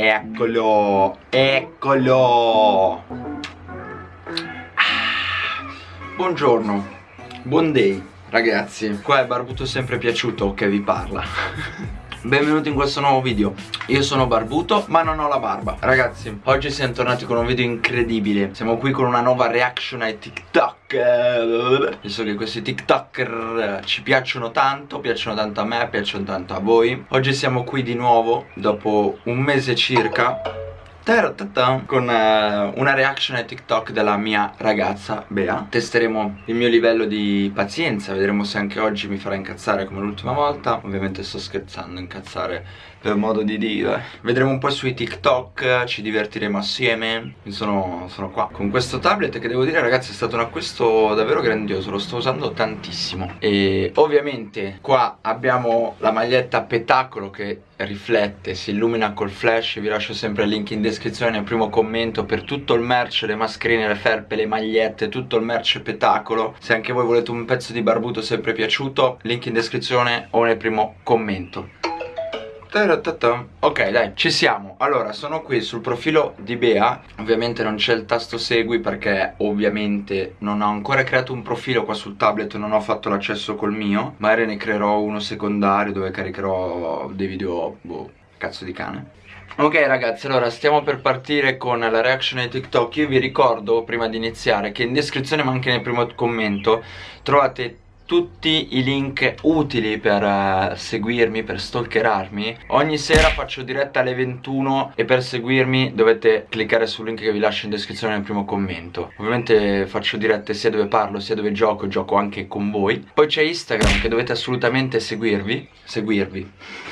Eccolo, eccolo. Ah, buongiorno, buon day ragazzi. Qua è Barbuto sempre piaciuto che vi parla. Benvenuti in questo nuovo video. Io sono barbuto ma non ho la barba. Ragazzi oggi siamo tornati con un video incredibile. Siamo qui con una nuova reaction ai TikTok. Visto che questi TikToker ci piacciono tanto Piacciono tanto a me, piacciono tanto a voi. Oggi siamo qui di nuovo Dopo un mese circa con uh, una reaction ai TikTok della mia ragazza Bea. Testeremo il mio livello di pazienza Vedremo se anche oggi mi farà incazzare come l'ultima volta. Ovviamente sto scherzando, incazzare per modo di dire. Vedremo un po' sui TikTok, ci divertiremo assieme. Sono, sono qua. Con questo tablet che devo dire ragazzi è stato un acquisto davvero grandioso Lo sto usando tantissimo. E ovviamente qua abbiamo la maglietta Petacolo che riflette, si illumina col flash Vi lascio sempre il link in descrizione nel primo commento Per tutto il merch, le mascherine, le felpe, le magliette Tutto il merch Petacolo. Se anche voi volete un pezzo di barbuto sempre piaciuto Link in descrizione o nel primo commento. Ok dai, ci siamo. Allora, sono qui sul profilo di Bea. Ovviamente non c'è il tasto segui perché ovviamente non ho ancora creato un profilo qua sul tablet Non ho fatto l'accesso col mio Magari ne creerò uno secondario dove caricherò dei video, boh, cazzo di cane Ok ragazzi, allora stiamo per partire con la reaction ai TikTok. Io vi ricordo, prima di iniziare, che in descrizione ma anche nel primo commento Trovate tutti i link utili per uh, seguirmi, per stalkerarmi. Ogni sera faccio diretta alle 21 e per seguirmi dovete cliccare sul link che vi lascio in descrizione nel primo commento. Ovviamente faccio dirette sia dove parlo sia dove gioco, gioco anche con voi. Poi c'è Instagram che dovete assolutamente seguirvi Seguirvi.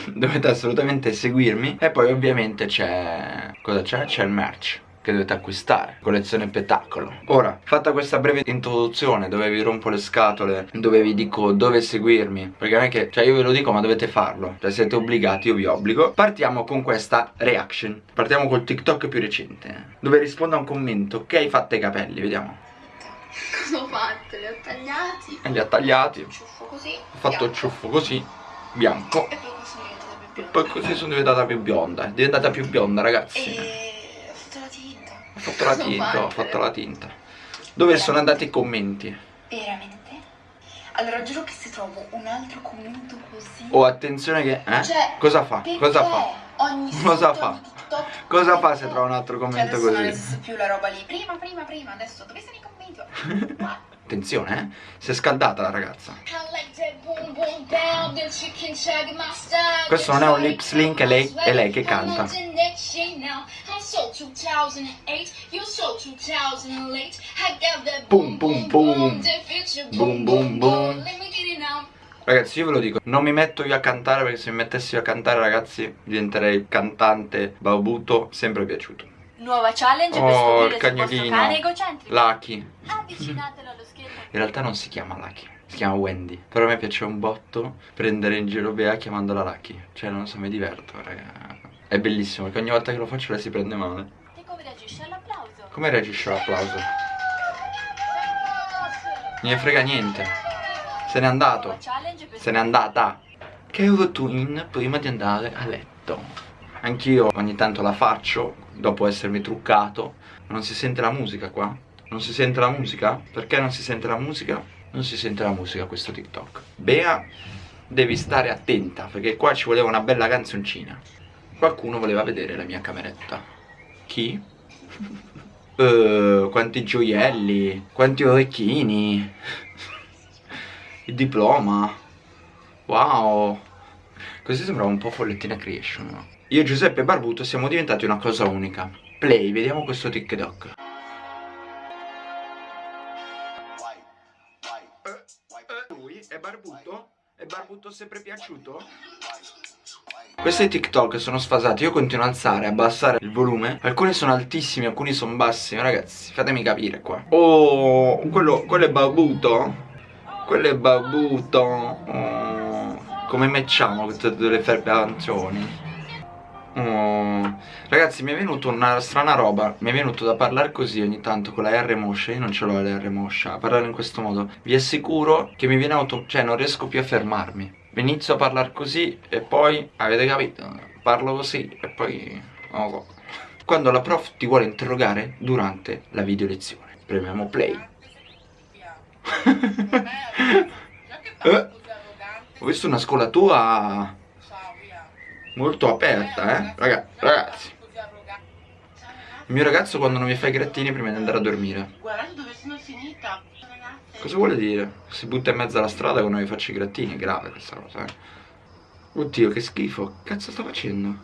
Dovete assolutamente seguirmi. E poi ovviamente c'è... cosa c'è? C'è il merch che dovete acquistare. Collezione petacolo. Ora fatta questa breve introduzione dove vi rompo le scatole dove vi dico dove seguirmi perché non è che cioè io ve lo dico ma dovete farlo. Cioè siete obbligati io vi obbligo. Partiamo con questa reaction. Partiamo col tiktok più recente dove rispondo a un commento. Che hai fatto i capelli vediamo. Cosa ho fatto? li ho tagliati. E li ha tagliati. Ciuffo così ho fatto il ciuffo così bianco. E poi così sono diventata più bionda. poi così sono diventata più bionda. È diventata più bionda ragazzi. E fatto la tinta, ho fatto la tinta. Dove sono andati i commenti? Veramente? Allora giuro che se trovo un altro commento così Oh attenzione che eh? Cioè, cosa fa? Cosa fa? Ogni cosa fa? cosa fa se trova un altro commento cioè, così? Non esiste più la roba lì Prima, prima, prima Adesso dove sono i commenti? Attenzione eh. Si è scaldata la ragazza. Questo non è un lip sync È lei, è lei che canta. Pum pum pum Boom boom boom Ragazzi io ve lo dico Non mi metto io a cantare perché se mi mettessi io a cantare ragazzi Diventerei cantante Baubuto Sempre piaciuto Nuova challenge oh, per scoprire se cane egocentrico. Lucky. Avvicinatelo allo schermo. In realtà non si chiama Lucky si chiama Wendy. Però a me piace un botto prendere in giro Bea chiamandola Lucky. Cioè non so, mi diverto raga. È bellissimo perché ogni volta che lo faccio lei si prende male. E come reagisce all'applauso? Come reagisce all'applauso? Non ne frega niente. Se n'è andato. Se n'è andata. Che routine prima di andare a letto Anch'io ogni tanto la faccio Dopo essermi truccato Non si sente la musica qua? Non si sente la musica? Perché non si sente la musica? non si sente la musica questo TikTok Bea devi stare attenta perché qua ci voleva una bella canzoncina qualcuno voleva vedere la mia cameretta chi? uh, quanti gioielli quanti orecchini il diploma wow così sembrava un po' follettina creation no? Io e Giuseppe Barbuto siamo diventati una cosa unica play vediamo questo TikTok È barbuto? È barbuto sempre piaciuto? Questi TikTok sono sfasati, io continuo a alzare, abbassare il volume Alcuni sono altissimi, alcuni sono bassi Ragazzi, fatemi capire qua Oh, quello, quello è barbuto? Quello è barbuto oh, Come matchiamo queste due felpe arancioni? Oh. Ragazzi mi è venuto una strana roba Mi è venuto da parlare così ogni tanto con la R moscia Io non ce l'ho la R moscia A parlare in questo modo Vi assicuro che mi viene auto... Cioè non riesco più a fermarmi Inizio a parlare così e poi Avete capito? Parlo così e poi oh. Quando la prof ti vuole interrogare durante la video lezione. Premiamo play. eh, ho visto una scuola tua molto aperta, eh? Raga, ragazzi. Il mio ragazzo quando non mi fa i grattini prima di andare a dormire. Guardate dove sono finita. Cosa vuole dire? Si butta in mezzo alla strada quando mi faccio i grattini, è grave questa cosa, eh. Oddio, che schifo. Che cazzo sta facendo?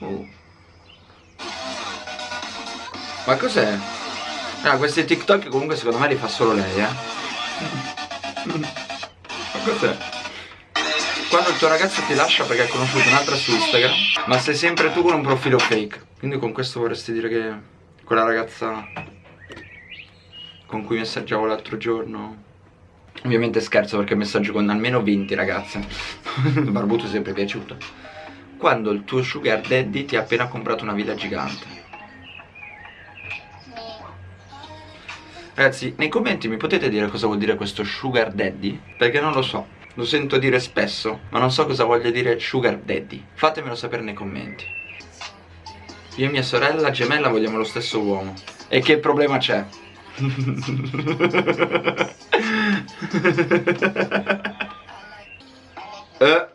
Oh. Ma cos'è? Ah, questi TikTok comunque secondo me li fa solo lei, eh. Ma cos'è? Quando il tuo ragazzo ti lascia perché ha conosciuto un'altra su Instagram, ma sei sempre tu con un profilo fake. Quindi con questo vorresti dire che quella ragazza con cui messaggiavo l'altro giorno Ovviamente scherzo perché messaggio con almeno 20 ragazze. Barbuto è sempre piaciuto. Quando il tuo sugar daddy ti ha appena comprato una villa gigante. Ragazzi, nei commenti mi potete dire cosa vuol dire questo sugar daddy? Perché non lo so Lo sento dire spesso Ma non so cosa voglia dire sugar daddy Fatemelo sapere nei commenti Io e mia sorella gemella vogliamo lo stesso uomo E che problema c'è? eh,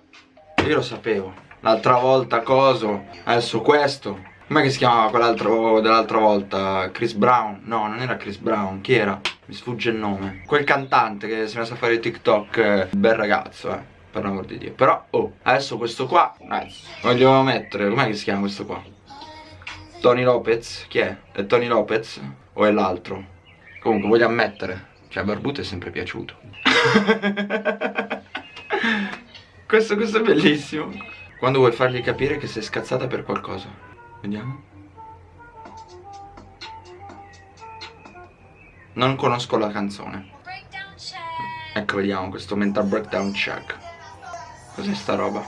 io lo sapevo. L'altra volta coso, adesso questo. Com'è che si chiamava quell'altro dell'altra volta? Chris Brown? No, non era Chris Brown, chi era? Mi sfugge il nome. Quel cantante che si è messo a fare TikTok, eh, bel ragazzo, eh. Per l'amor di Dio. Però, oh, adesso questo qua, eh, voglio mettere, com'è che si chiama questo qua? Tony Lopez? Chi è? È Tony Lopez? O è l'altro? Comunque voglio ammettere Cioè Barbuto è sempre piaciuto questo, questo è bellissimo Quando vuoi fargli capire che sei scazzata per qualcosa Vediamo. Non conosco la canzone. Ecco vediamo questo mental breakdown check. Cos'è sta roba?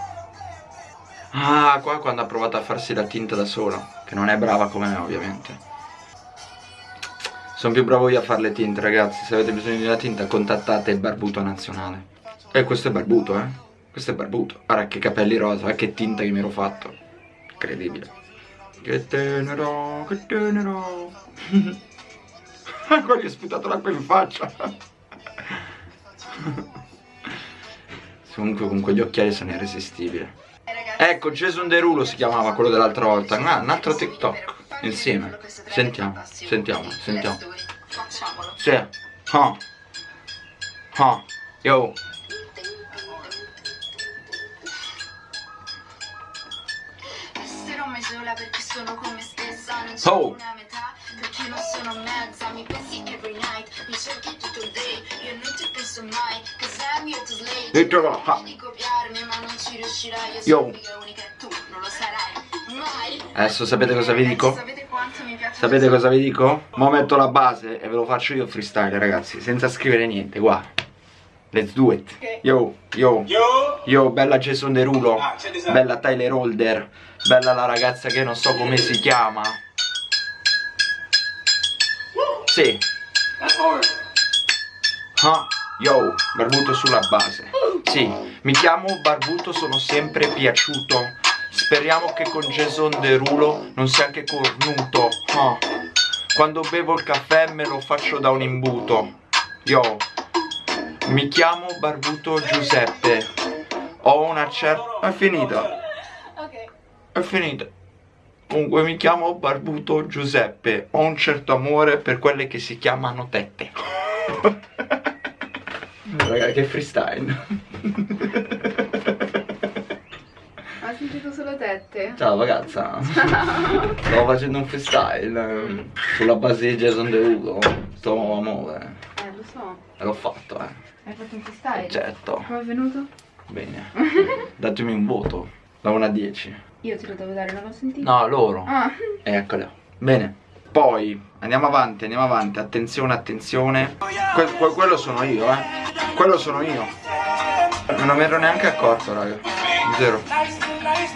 Ah qua quando ha provato a farsi la tinta da sola Che non è brava come me ovviamente. Sono più bravo io a fare le tinte ragazzi. Se avete bisogno di una tinta contattate il barbuto nazionale. E questo è barbuto eh. Questo è barbuto. Guarda che capelli rosa eh, Che tinta che mi ero fatto. Incredibile Che tenero Che tenero Qua gli ho sputato l'acqua in faccia Comunque con quegli occhiali sono irresistibile Ecco Jason Derulo si chiamava quello dell'altra volta Ah un altro TikTok Insieme Sentiamo Sentiamo Sentiamo. Sì. Ah. Ah. Yo. Sola perché sono come stessa Non c'è oh. una metà perché non sono mezza Mi pensi every night Mi cerchi tutto il day Io non ti penso mai Cause I'm here to slay E trova Di copiarmi ma non ci riuscirai Io sono l'unica unica e tu non lo sarai mai Adesso sapete cosa vi dico? Sapete Sapete cosa vi dico? Mo metto la base e ve lo faccio io freestyle ragazzi Senza scrivere niente, qua Let's do it. Yo, yo. Yo, bella Jason Derulo. Ah, Bella Tyler Holder. Bella la ragazza che non so come si chiama. Sì. Ah, Yo, Barbuto sulla base. Sì, mi chiamo Barbuto, sono sempre piaciuto. Speriamo che con Jason Derulo non sia anche cornuto. Oh. Quando bevo il caffè me lo faccio da un imbuto. Yo Mi chiamo Barbuto Giuseppe. Ho una certa... È finita È finita Comunque mi chiamo Barbuto Giuseppe. Ho un certo amore per quelle che si chiamano tette. Raga che freestyle. Solo tette? Ciao ragazza. Ciao. Stavo facendo un freestyle Sulla base di Jason Derulo Sto amore. Eh lo so. E l'ho fatto eh Hai fatto un freestyle? Certo. Come è venuto? Bene. Datemi un voto Da 1 a 10 Io te lo devo dare, non l'ho sentito. No, loro. Ah. Eccolo Bene. Poi andiamo avanti, andiamo avanti, attenzione, attenzione. Que que Quello sono io, eh. Quello sono io. Non mi ero neanche accorto, raga. Zero.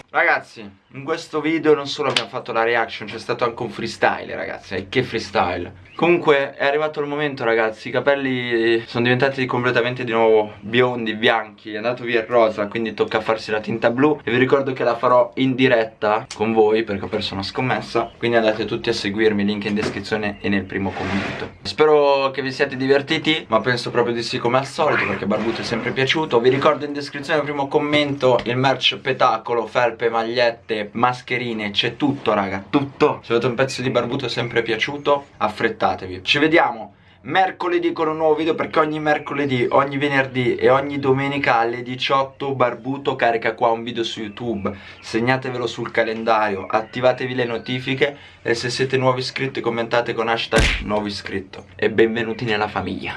Ragazzi, in questo video non solo abbiamo fatto la reaction, c'è stato anche un freestyle, ragazzi. E che freestyle! Comunque è arrivato il momento ragazzi. I capelli sono diventati completamente di nuovo biondi, bianchi. È andato via il rosa quindi tocca farsi la tinta blu. E vi ricordo che la farò in diretta con voi Perché ho perso una scommessa. Quindi andate tutti a seguirmi, link in descrizione e nel primo commento. Spero che vi siate divertiti Ma penso proprio di sì come al solito Perché Barbuto è sempre piaciuto. Vi ricordo in descrizione nel primo commento Il merch petacolo, felpe, magliette, mascherine C'è tutto raga, tutto. Se avete un pezzo di Barbuto sempre piaciuto Affrettatevi. Ci vediamo mercoledì con un nuovo video perché ogni mercoledì, ogni venerdì e ogni domenica alle 18 Barbuto carica qua un video su YouTube. Segnatevelo sul calendario attivatevi le notifiche e se siete nuovi iscritti commentate con hashtag nuovo iscritto. E benvenuti nella famiglia